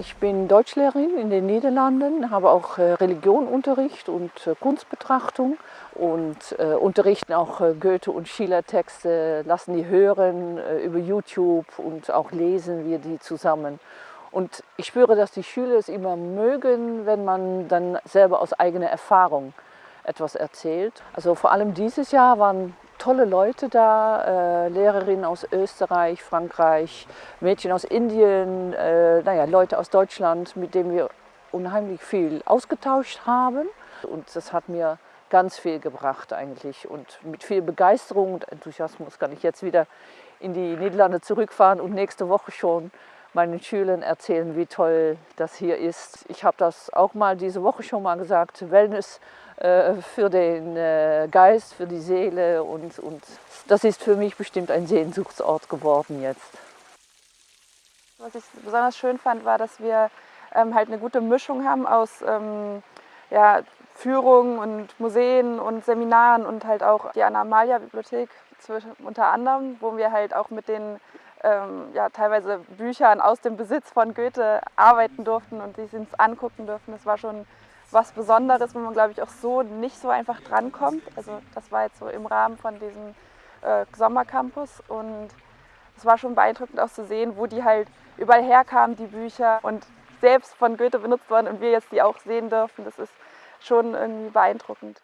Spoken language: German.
Ich bin Deutschlehrerin in den Niederlanden, habe auch äh, Religionunterricht und äh, Kunstbetrachtung und äh, unterrichten auch äh, Goethe- und Schiller-Texte, lassen die hören über YouTube und auch lesen wir die zusammen. Und ich spüre, dass die Schüler es immer mögen, wenn man dann selber aus eigener Erfahrung etwas erzählt. Also vor allem dieses Jahr waren tolle Leute da, äh, Lehrerinnen aus Österreich, Frankreich, Mädchen aus Indien, äh, naja, Leute aus Deutschland, mit denen wir unheimlich viel ausgetauscht haben. Und das hat mir ganz viel gebracht eigentlich. Und mit viel Begeisterung und Enthusiasmus kann ich jetzt wieder in die Niederlande zurückfahren und nächste Woche schon meinen Schülern erzählen, wie toll das hier ist. Ich habe das auch mal diese Woche schon mal gesagt, Wellness äh, für den äh, Geist, für die Seele und, und das ist für mich bestimmt ein Sehnsuchtsort geworden jetzt. Was ich besonders schön fand, war, dass wir ähm, halt eine gute Mischung haben aus ähm, ja, Führungen und Museen und Seminaren und halt auch die Anna-Amalia-Bibliothek unter anderem, wo wir halt auch mit den ähm, ja, teilweise Büchern aus dem Besitz von Goethe arbeiten durften und die uns angucken durften. Das war schon was Besonderes, wo man, glaube ich, auch so nicht so einfach drankommt. Also das war jetzt so im Rahmen von diesem äh, Sommercampus und es war schon beeindruckend auch zu sehen, wo die halt überall herkamen, die Bücher und selbst von Goethe benutzt worden und wir jetzt die auch sehen dürfen. Das ist schon irgendwie beeindruckend.